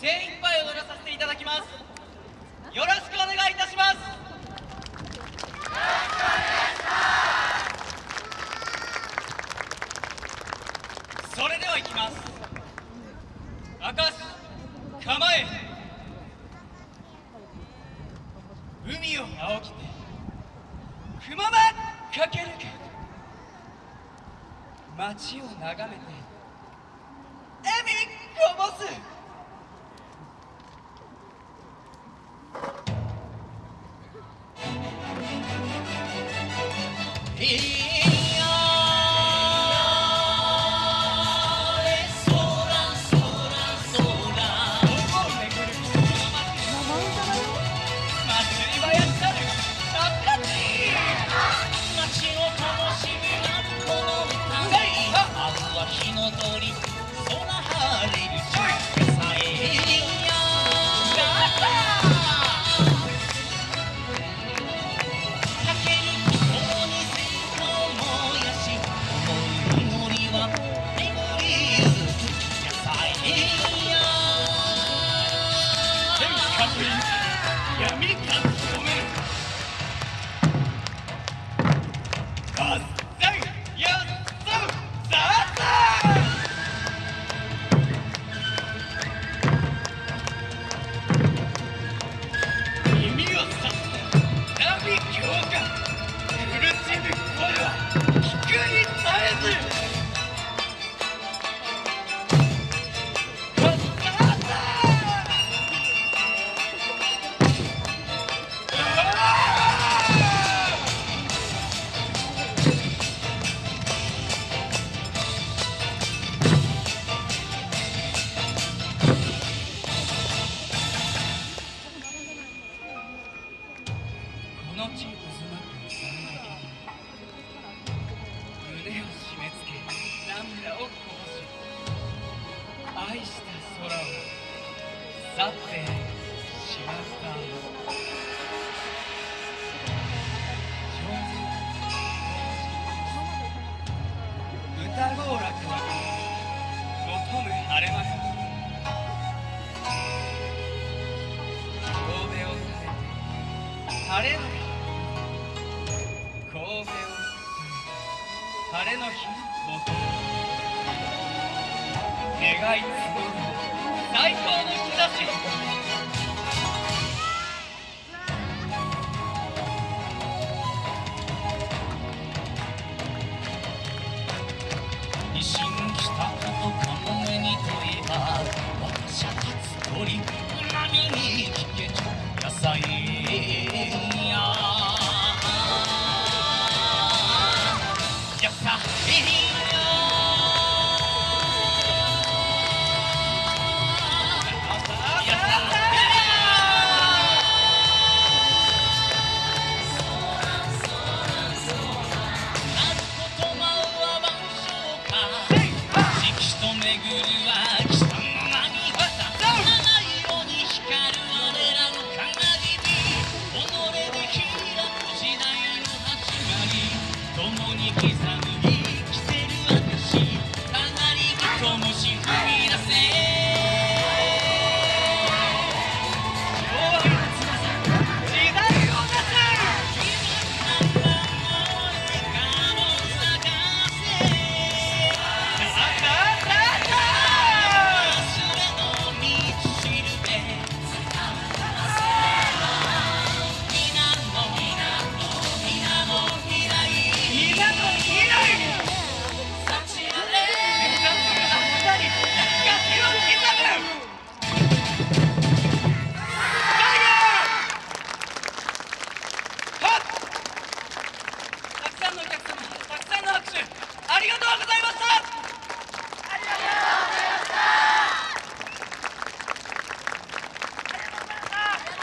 精一杯踊らさせていただきます。よろしくお願いいたします。それではいきます。明石構え。海を仰ぎてくままかけるか街を眺めて笑みこぼす。いう闇か染める去ってしまった歌合楽は求む晴れ間よ神戸を垂れて晴れの日神戸を垂れ晴れの日求む願い募る最高の日差し維新したことかもめに問えば私は立つ鳥波に聞けち野菜刻む生きてる私たなりにともし踏み出せ